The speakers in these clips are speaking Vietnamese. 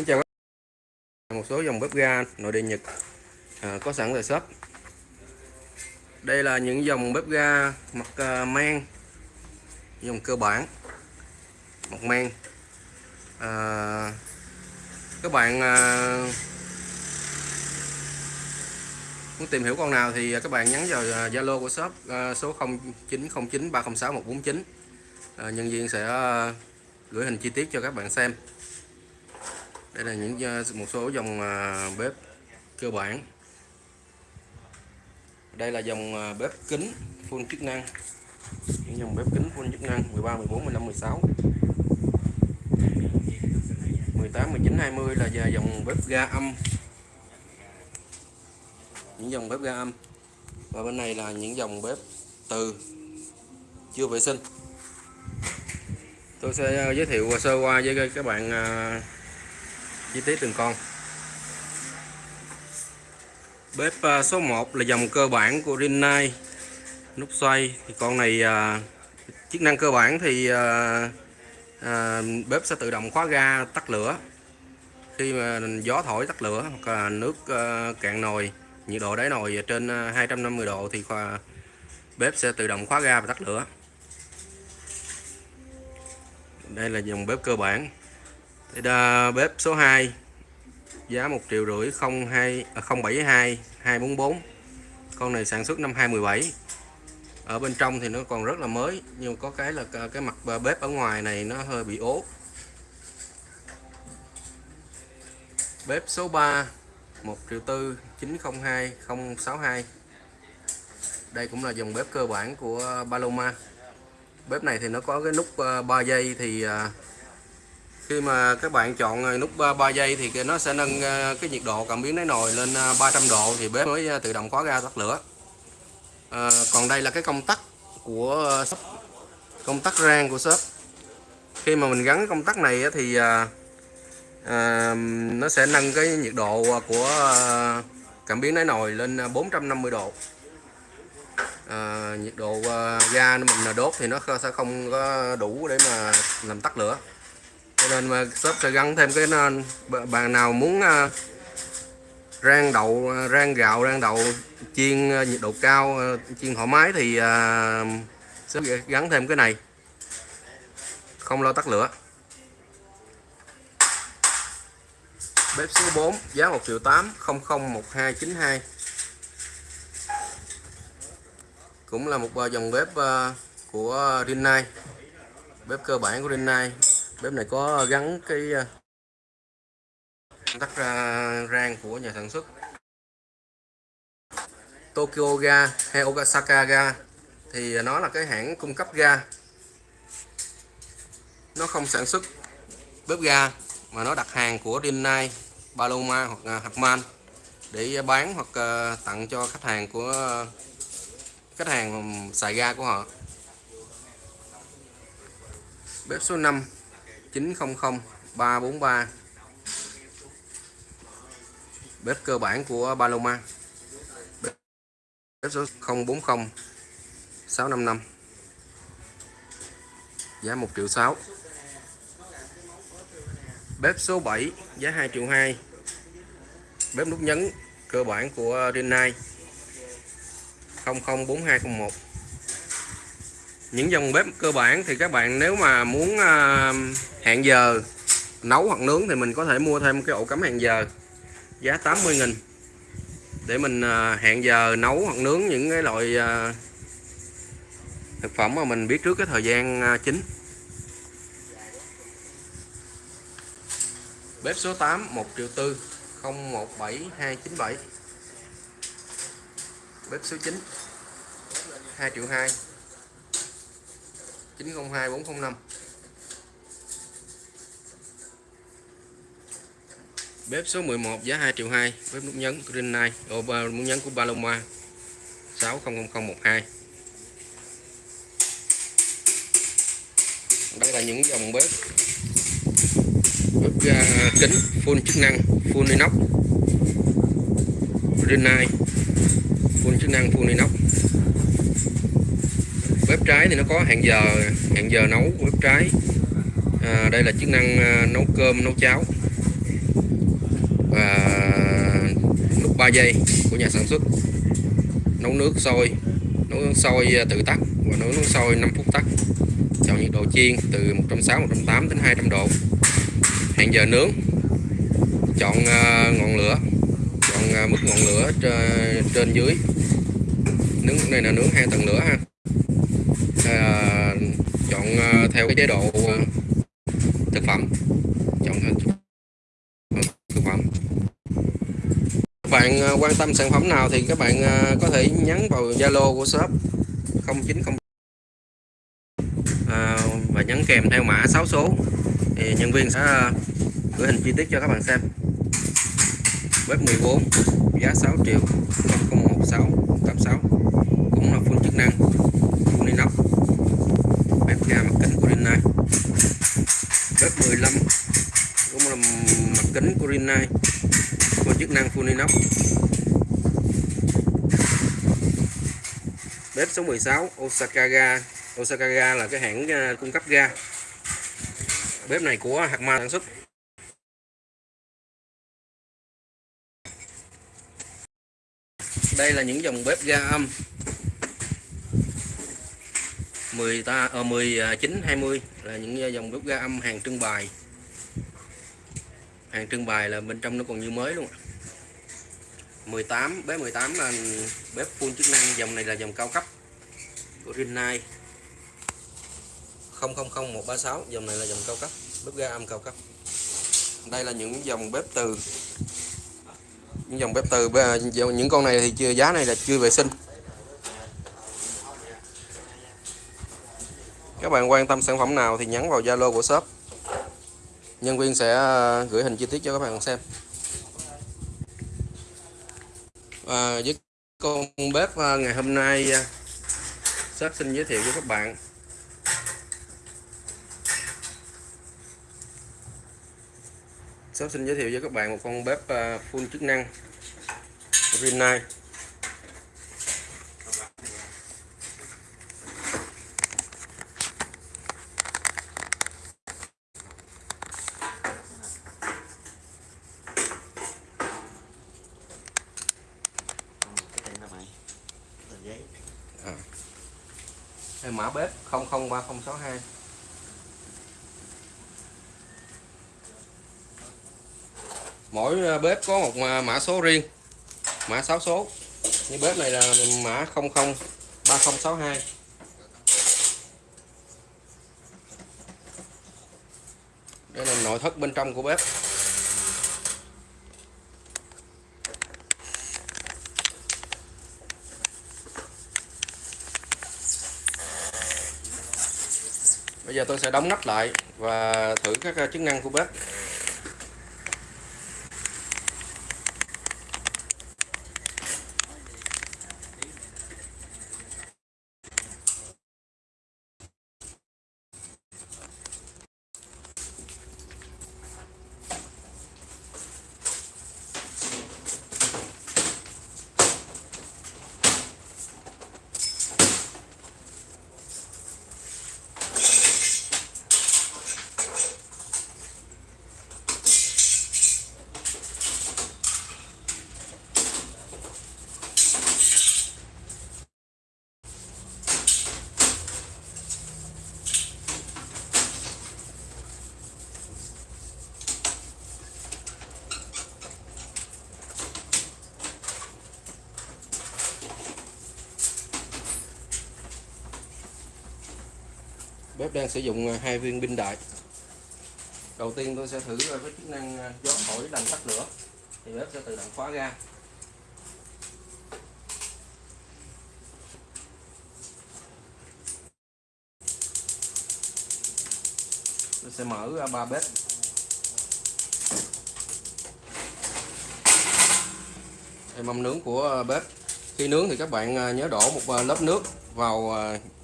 Xin chào một số dòng bếp ga nội địa Nhật à, có sẵn tại shop. Đây là những dòng bếp ga mặt uh, men dòng cơ bản, mặt men. À, các bạn à, muốn tìm hiểu con nào thì các bạn nhắn vào à, Zalo của shop à, số 0909306149 À, nhân viên sẽ à, gửi hình chi tiết cho các bạn xem đây là những ờ, một số dòng ờ, bếp cơ bản. Đây là dòng ờ, bếp kính full chức năng. Những dòng bếp kính full chức năng 13 14 15 16 18 19 20 là dòng bếp ga âm. Những dòng bếp ga âm. Và bên này là những dòng bếp từ chưa vệ sinh. Tôi sẽ giới thiệu sơ qua với các bạn chi tiết từng con. Bếp à, số 1 là dòng cơ bản của Rinnai. Nút xoay thì con này à, chức năng cơ bản thì à, à, bếp sẽ tự động khóa ga tắt lửa. Khi mà gió thổi tắt lửa hoặc là nước à, cạn nồi nhiệt độ đáy nồi trên à, 250 độ thì khoa, bếp sẽ tự động khóa ga và tắt lửa. Đây là dòng bếp cơ bản thì đà, bếp số 2 giá 1 triệu rưỡi 02 à, 072 244 con này sản xuất năm 2017 ở bên trong thì nó còn rất là mới nhưng có cái là cái mặt bếp ở ngoài này nó hơi bị ố. Bếp số 3 1 triệu tư 902 062 đây cũng là dòng bếp cơ bản của Paloma. Bếp này thì nó có cái nút ờ, 3 giây thì à, khi mà các bạn chọn à, nút 3, 3 giây thì nó sẽ nâng à, cái nhiệt độ cảm biến đáy nồi lên à, 300 độ thì bếp mới tự động khóa ga tắt lửa. À, còn đây là cái công tắc của shop công tắc rang của shop. Khi mà mình gắn công tắc này thì à, à, nó sẽ nâng cái nhiệt độ của cảm biến đáy nồi lên 450 độ. À, nhiệt độ ga mình đốt thì nó sẽ không có đủ để mà làm tắt lửa cho nên mà shop sẽ gắn thêm cái nên bạn nào muốn à, rang đậu à, rang gạo rang đậu chiên à, nhiệt độ cao chiên thoải mái thì uh, shop gắn thêm cái này. Không lo tắt lửa. Bếp số 4 giá 1 triệu 8 001292 cũng là một dòng bếp của Rinnai. Bếp cơ bản của Rinnai bếp này có gắn cái ờ, tắt ra rang của nhà sản xuất. Tokyo Ga hay Osaka Ga thì nó là cái hãng cung cấp ga. Nó không sản xuất bếp ga mà nó đặt hàng của Rinnai, Paloma hoặc ờ, Harman để bán hoặc ờ, tặng cho khách hàng của khách hàng xài ga của họ. Bếp số 5 900 343 bếp cơ bản của Paloma. Bếp số 040 655 giá 1 triệu 6 bếp số 7 giá 2 triệu 2 bếp nút nhấn cơ bản của Rinnai 004201 những dòng bếp cơ bản thì các bạn nếu mà muốn uh, hẹn giờ nấu hoặc nướng thì mình có thể mua thêm cái ổ cắm hẹn giờ giá 80 nghìn. Để mình uh, hẹn giờ nấu hoặc nướng những cái loại uh, thực phẩm mà mình biết trước cái thời gian uh, chính. Bếp số 8 1 triệu tư 017297 bếp số 9 2 triệu 2 902 405 Bếp số 11 giá 2 triệu 2 Bếp nút nhấn Green Night Ồ, nút nhấn của Paloma 600012 Đây là những dòng bếp. Bếp ga kính full chức năng Full inox. Green Night Full chức năng full inox trái thì nó có hẹn giờ hẹn giờ nấu của bếp trái. À, đây là chức năng à, nấu cơm nấu cháo. Và nút 3 giây của nhà sản xuất. Nấu nước sôi nấu nước sôi à, tự tắt và nấu nước sôi 5 phút tắt. Chọn nhiệt độ chiên từ 160 180 đến 200 độ. Hẹn giờ nướng. Chọn à, ngọn lửa. Chọn mức ngọn lửa trên, trên dưới. Nướng này là nướng hai tầng lửa ha. Ờ, theo cái chế độ ờ, thực phẩm chọn theo thực phẩm các bạn ờ, quan tâm sản phẩm nào thì các bạn có thể nhắn vào Zalo của shop 090 à, và nhắn kèm theo mã 6 số. Thì nhân viên sẽ gửi hình chi tiết cho các bạn xem. Bếp 14 giá 6 triệu 01686 cũng là full chức năng nhà mặt kính của Rinnai bếp 15 cũng là mặt kính của Rinnai có chức năng full inox. Bếp số 16 Osaka ga Osaka ga là cái hãng à, cung cấp ga. Bếp này của Hạt Ma sản xuất. Đây là những dòng bếp ga âm. 10 ta ờ, 19 20 à, là những ờ, dòng bếp ga âm hàng trưng bày hàng trưng bày là bên trong nó còn như mới luôn 18 bếp 18 là bếp full chức năng dòng này là dòng cao cấp của Rinnai. 000136 dòng này là dòng cao cấp bếp ga âm cao cấp. Đây là những dòng bếp từ những dòng bếp từ à, những con này thì chưa giá này là chưa vệ sinh. Các bạn quan tâm sản phẩm nào thì nhắn vào Zalo của shop. Nhân viên sẽ ờ, gửi hình chi tiết cho các bạn xem. À, với con bếp ờ, ngày hôm nay ờ, shop xin giới thiệu với các bạn. Shop xin giới thiệu với các bạn một con bếp full chức năng Rinnai à mã bếp 003062 mỗi ờ, bếp có một ờ, mã số riêng, mã 6 số. Như bếp này là mã 003062 đây là nội thất bên trong của bếp. Giờ tôi sẽ đóng nắp lại và thử các ờ, chức năng của bếp. Bếp đang sử dụng à, hai viên pin đại đầu tiên tôi sẽ thử với chức năng à, gió thổi làm tắt lửa. Thì bếp sẽ tự động khóa ra tôi sẽ mở ba bếp. Đây mâm nướng của bếp. Khi nướng thì các bạn à, nhớ đổ một lớp nước vào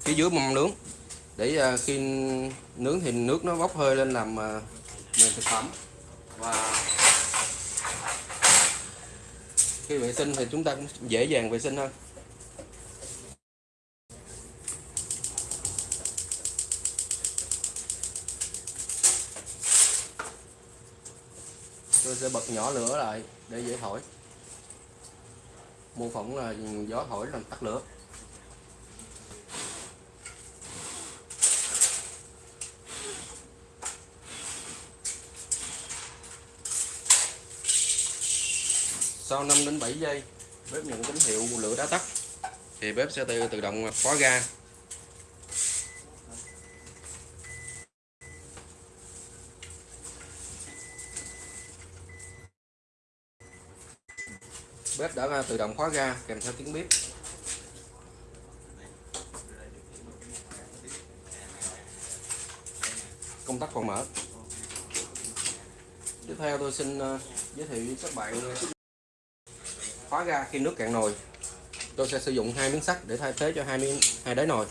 phía dưới mâm nướng để ờ, khi nướng thì nước nó bốc hơi lên làm ờ, mềm thực phẩm. Và khi vệ sinh thì chúng ta cũng dễ dàng vệ sinh hơn. Tôi sẽ bật nhỏ lửa lại để dễ thổi. Mô phỏng là gió thổi làm tắt lửa. Sau 5 đến 7 giây, bếp nhận tín hiệu lửa đã tắt. Thì bếp sẽ tự tự động khóa ga. Bếp đã à, tự động khóa ga, kèm theo tiếng bếp. Công tắc còn mở. Tiếp theo tôi xin à, giới thiệu với các bạn à, khóa ga khi nước cạn nồi tôi sẽ sử dụng hai miếng sắt để thay thế cho hai miếng hai đáy nồi.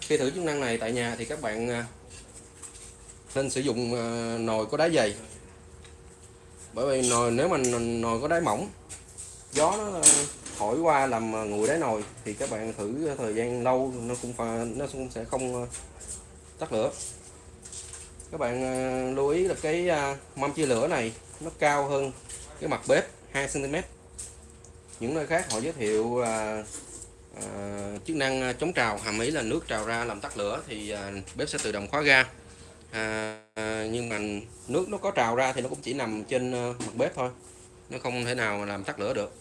Khi thử chức năng này tại nhà thì các bạn à, nên sử dụng à, nồi có đáy dày. Bởi vì nồi nếu mà nồi có đáy mỏng gió nó thổi qua làm à, nguội đáy nồi thì các bạn thử thời gian lâu nó cũng pha, nó cũng sẽ không tắt lửa. Các bạn lưu ý là cái mâm chia lửa này nó cao hơn cái mặt bếp 2 cm những nơi khác họ giới thiệu à, à, chức năng chống trào hàm ý là nước trào ra làm tắt lửa thì à, bếp sẽ tự động khóa ga. À, à, nhưng mà nước nó có trào ra thì nó cũng chỉ nằm trên à, mặt bếp thôi. Nó không thể nào làm tắt lửa được.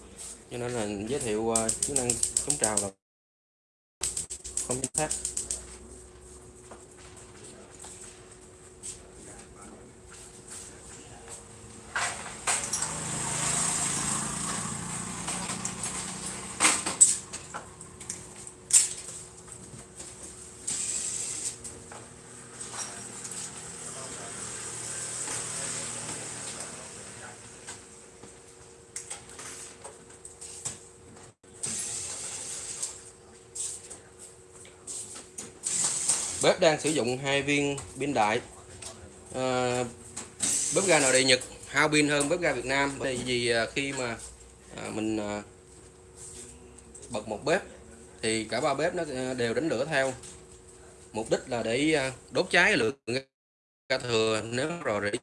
Cho nên là giới thiệu à, chức năng chống trào là không chính xác. Bếp đang sử dụng hai viên pin đại. À, bếp ga nội địa Nhật hao pin hơn bếp ga Việt Nam. Bởi vì ờ, khi mà à, mình à, bật một bếp thì cả ba bếp nó đều đánh lửa theo. Mục đích là để đốt cháy lượng ga thừa nếu rò rỉ.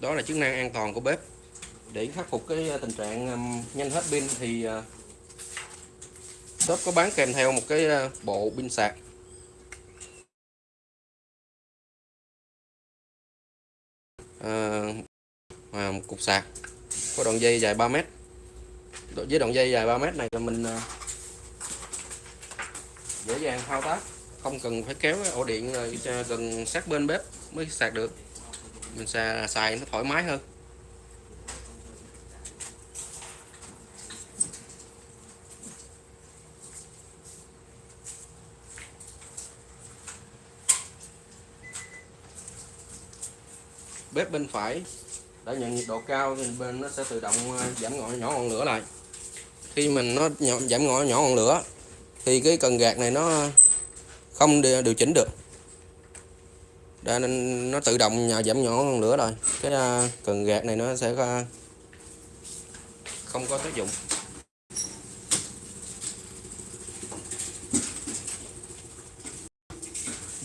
Đó là chức năng an toàn của bếp. Để khắc phục cái tình trạng nhanh hết pin thì shop có bán kèm theo một cái ờ, bộ pin sạc. À, một cục sạc có đoạn dây dài 3 mét. Với đoạn dây dài 3 mét này là mình ờ, dễ dàng thao tác không cần phải kéo ổ điện gần sát bên bếp mới sạc được. Mình xài, xài nó thoải mái hơn. Bếp bên phải. Đã nhận nhiệt độ cao thì bên nó sẽ tự động à, giảm ngọn, nhỏ ngọn lửa lại. Khi mình nó giảm ngọn, nhỏ ngọn lửa, thì cái cần gạt này nó à, không điều chỉnh được. Đã nên nó tự động giảm nhỏ ngọn lửa rồi. Cái à, cần gạt này nó sẽ không có tác dụng.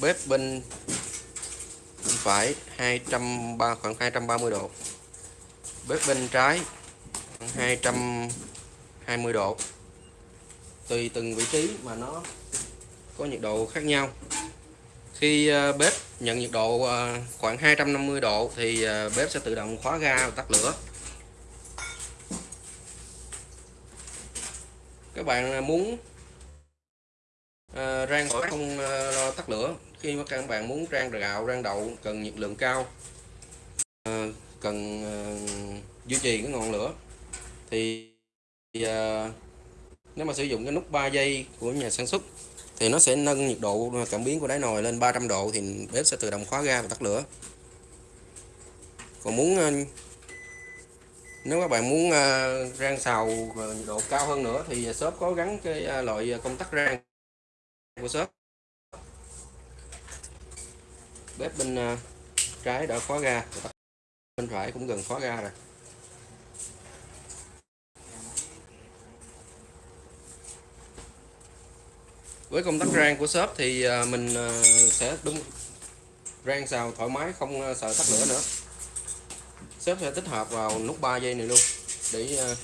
Bếp bên phải 230 khoảng 230 độ. Bếp bên trái, khoảng 220 độ. Tùy từng vị trí mà nó có nhiệt độ khác nhau. Khi ờ, bếp nhận nhiệt độ ờ, khoảng 250 độ thì ờ, bếp sẽ tự động khóa ga và tắt lửa. Các bạn muốn rang khỏi không tắt lửa khi mà các bạn muốn rang gạo, rang đậu, cần nhiệt lượng cao ờ, cần ờ, duy trì cái ngọn lửa, thì ờ, nếu mà sử dụng cái nút 3 giây của nhà sản xuất thì nó sẽ nâng nhiệt độ cảm biến của đáy nồi lên 300 độ thì bếp sẽ tự động khóa ga và tắt lửa. Còn muốn nếu các bạn muốn rang xào nhiệt độ cao hơn nữa thì shop có gắn cái loại công tắc rang của shop bếp bên à, trái đã khóa ga. Bên phải cũng gần khóa ga rồi. Với công tắc rang của shop thì à, mình à, sẽ đúng rang xào thoải mái, không sợ tắt lửa nữa. Shop sẽ tích hợp vào nút 3 giây này luôn để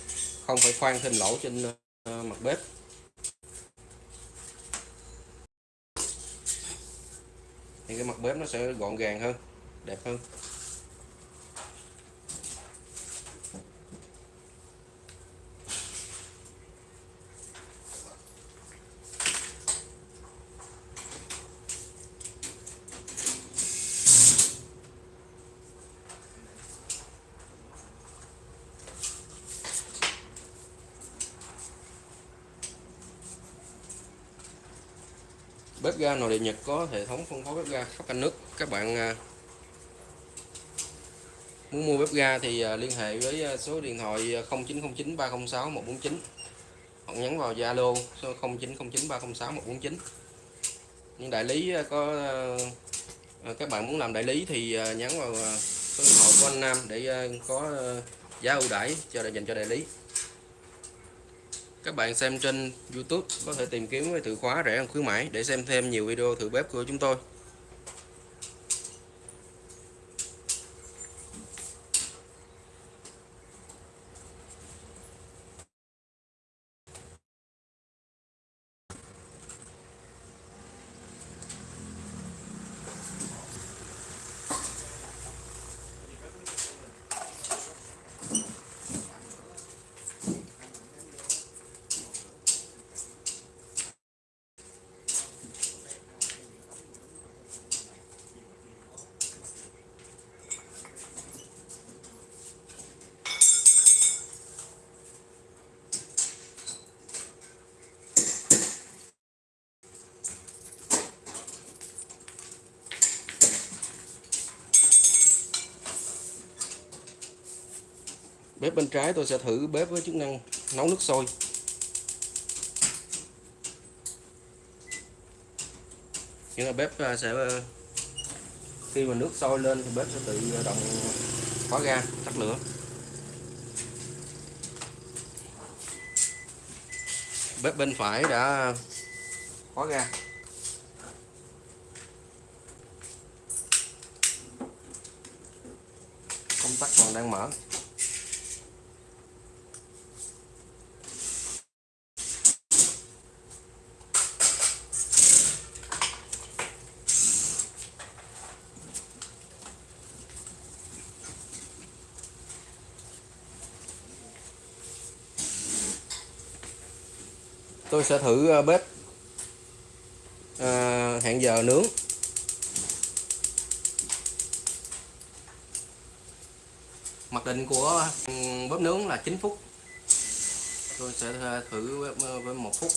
không phải khoan thêm lỗ trên mặt bếp. Thì cái mặt bếp nó sẽ gọn gàng hơn đẹp hơn bếp ga nội địa Nhật có hệ thống phân phối bếp ga khắp cả nước. Các bạn à, muốn mua bếp ga thì à, liên hệ với à, số điện thoại 0909 306 149 hoặc nhắn vào Zalo số 0909 306 149 những đại lý có các bạn muốn làm đại lý thì nhắn vào số điện thoại của anh Nam để có giá ưu đãi cho dành cho đại lý các bạn xem trên YouTube, có thể tìm kiếm với từ khóa rẻ hơn khuyến mãi để xem thêm nhiều video thử bếp của chúng tôi. Bếp bên trái tôi sẽ thử bếp với chức năng nấu nước sôi. Nghĩa là bếp à, sẽ ờ, khi mà nước sôi lên thì bếp sẽ tự ờ, động khóa ga, tắt lửa. Bếp bên phải đã khóa ga. Công tắc còn đang mở. Tôi sẽ thử ờ, bếp à, hẹn giờ nướng. Mặc định của ừ, bếp nướng là 9 phút. Tôi sẽ ờ, thử với một phút.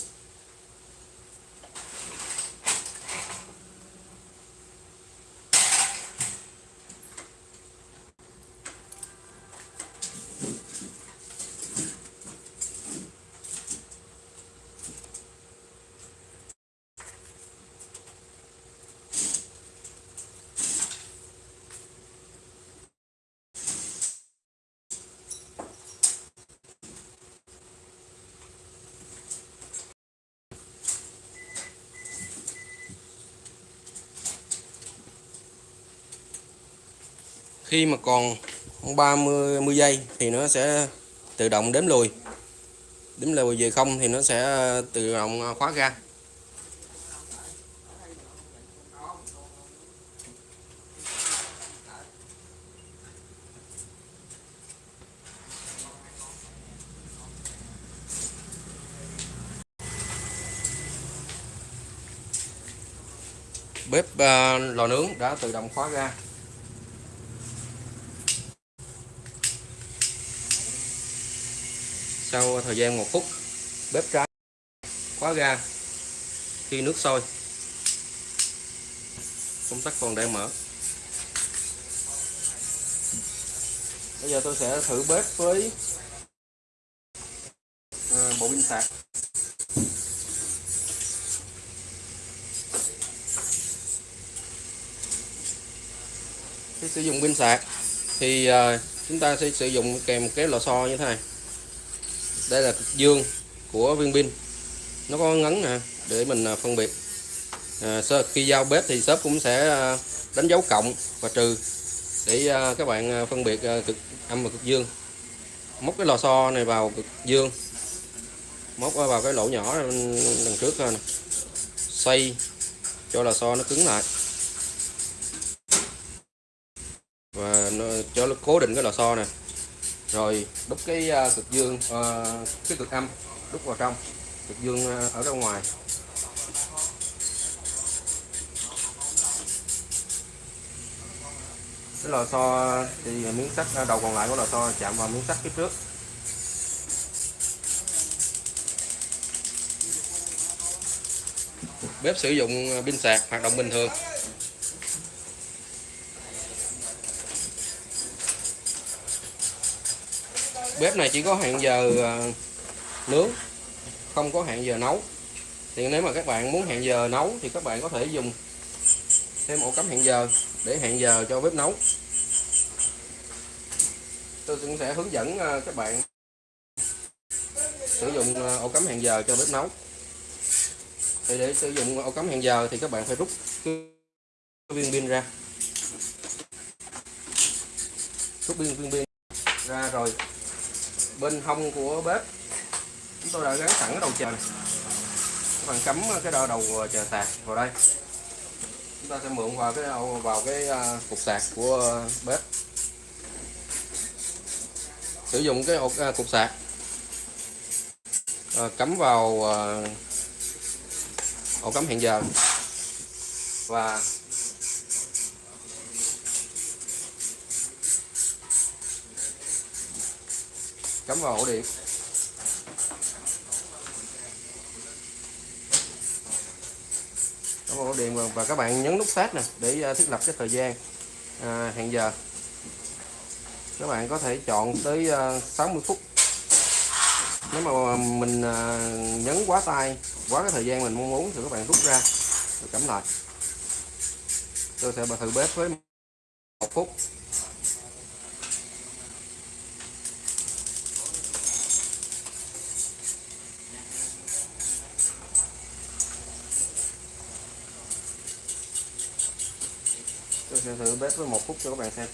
Khi mà còn 30 10 giây thì nó sẽ tự động đếm lùi đếm lùi về không thì nó sẽ tự động à, khóa ra. bếp uh, lò nướng đã tự động khóa ra. Sau thời gian một phút, bếp trái khóa ga khi nước sôi. Công tắc còn đang mở. Bây giờ tôi sẽ thử bếp với à, bộ pin sạc. Khi sử dụng pin sạc thì à, chúng ta sẽ sử dụng kèm cái lò xo như thế này đây là cực dương của viên pin. Nó có ngấn nè để mình à, phân biệt. À, khi giao bếp thì shop cũng sẽ à, đánh dấu cộng và trừ để à, các bạn phân biệt cực âm và cực dương. Móc cái lò xo này vào cực dương. Móc vào cái lỗ nhỏ đằng trước nè. Xoay cho lò xo nó cứng lại. Và nó, cho nó cố định cái lò xo này rồi đúc cái uh, cực dương uh, cái cực âm đúc vào trong cực dương uh, ở ra ngoài. Cái lò xo thì miếng sắt đầu còn lại của lò xo chạm vào miếng sắt phía trước. Bếp sử dụng pin sạc hoạt động bình thường. Bếp này chỉ có hẹn giờ ờ, nướng, không có hẹn giờ nấu. Thì nếu mà các bạn muốn hẹn giờ nấu thì các bạn có thể dùng thêm ổ cắm hẹn giờ để hẹn giờ cho bếp nấu. Tôi cũng sẽ hướng dẫn ờ, các bạn sử dụng ờ, ổ cắm hẹn giờ cho bếp nấu. Thì để sử dụng ổ cắm hẹn giờ thì các bạn phải rút viên pin ra. Rút viên viên pin ra rồi bên hông của bếp. Chúng tôi đã gắn sẵn cái đầu chờ này. Các bạn cắm cái đầu đầu chờ sạc vào đây. Chúng ta sẽ mượn vào cái vào cái cục sạc của bếp. Sử dụng cái ổ, à, cục sạc. À, cắm vào à, ổ cắm hẹn giờ. Và cắm vào ổ điện. Cắm vào ổ điện và các bạn nhấn nút start nè để à, thiết lập cái thời gian à, hẹn giờ. Các bạn có thể chọn tới à, 60 phút. Nếu mà à, mình nhấn quá tay quá cái thời gian mình mong muốn thì các bạn rút ra rồi cắm lại. Tôi sẽ thử bếp với một phút. Sẽ thử bếp với một phút cho các bạn xem.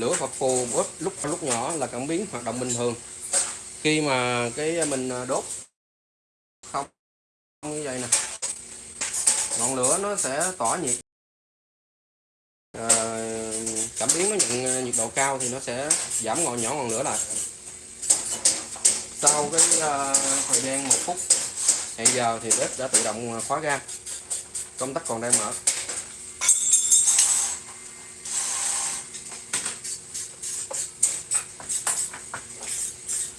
Lửa phập phù bớt lúc lúc nhỏ là cảm biến hoạt động bình thường. Khi mà cái mình à, đốt không như vậy nè ngọn lửa nó sẽ tỏa nhiệt. À, cảm biến nó nhận à, nhiệt độ cao thì nó sẽ giảm ngọn nhỏ ngọn lửa lại. Sau cái uh, thời gian một phút hẹn giờ thì bếp đã tự động khóa ga công tắc còn đang mở.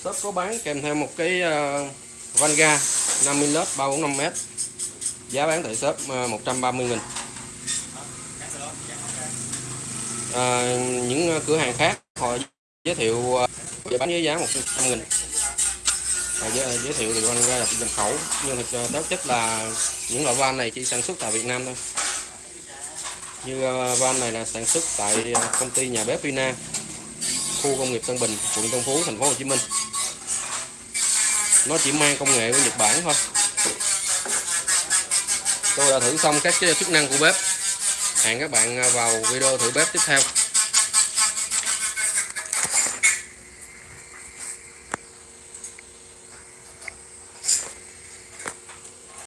Shop có bán kèm theo một cái uh, van ga 50 lít 345m giá bán tại shop ờ, uh, 130 nghìn. À, những cửa hàng khác họ giới thiệu uh, bán với giá 100 nghìn. À, giới, giới thiệu thì van ga là nhập khẩu. Nhưng thực uh, chất là những loại van này chỉ sản xuất tại Việt Nam thôi. Như uh, van này là sản xuất tại uh, công ty nhà bếp Vina khu công nghiệp Tân Bình quận Tân Phú thành phố Hồ Chí Minh nó chỉ mang công nghệ của Nhật Bản thôi. Tôi đã thử xong các chức năng của bếp. Hẹn các bạn vào video thử bếp tiếp theo.